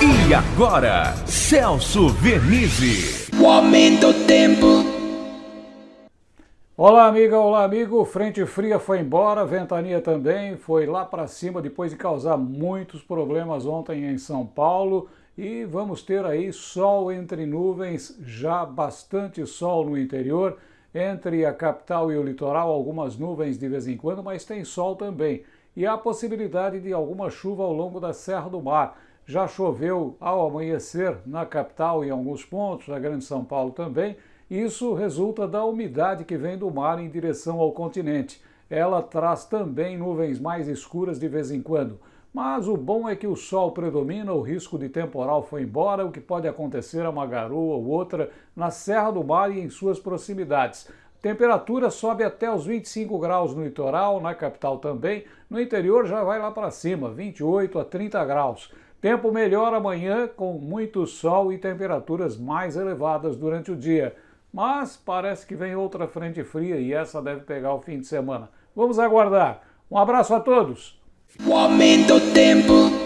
E agora, Celso Vernizzi. O aumento do tempo. Olá, amiga, olá, amigo. Frente fria foi embora, ventania também foi lá para cima depois de causar muitos problemas ontem em São Paulo. E vamos ter aí sol entre nuvens, já bastante sol no interior, entre a capital e o litoral, algumas nuvens de vez em quando, mas tem sol também. E há possibilidade de alguma chuva ao longo da Serra do Mar. Já choveu ao amanhecer na capital em alguns pontos, na Grande São Paulo também. Isso resulta da umidade que vem do mar em direção ao continente. Ela traz também nuvens mais escuras de vez em quando. Mas o bom é que o sol predomina, o risco de temporal foi embora, o que pode acontecer é uma garoa ou outra na Serra do Mar e em suas proximidades. Temperatura sobe até os 25 graus no litoral, na capital também. No interior já vai lá para cima, 28 a 30 graus. Tempo melhor amanhã, com muito sol e temperaturas mais elevadas durante o dia. Mas parece que vem outra frente fria e essa deve pegar o fim de semana. Vamos aguardar. Um abraço a todos! O aumento do tempo.